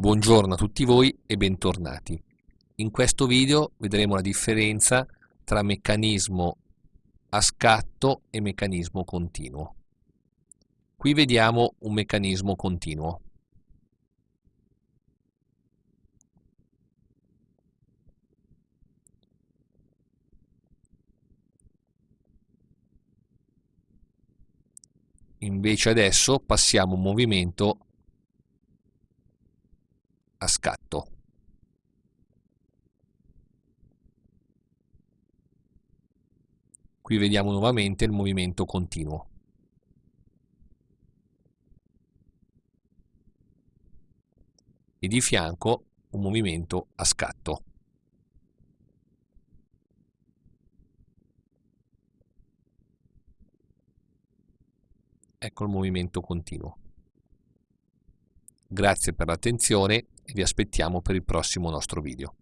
Buongiorno a tutti voi e bentornati. In questo video vedremo la differenza tra meccanismo a scatto e meccanismo continuo. Qui vediamo un meccanismo continuo. Invece adesso passiamo un movimento a scatto. Qui vediamo nuovamente il movimento continuo. E di fianco un movimento a scatto. Ecco il movimento continuo. Grazie per l'attenzione e vi aspettiamo per il prossimo nostro video.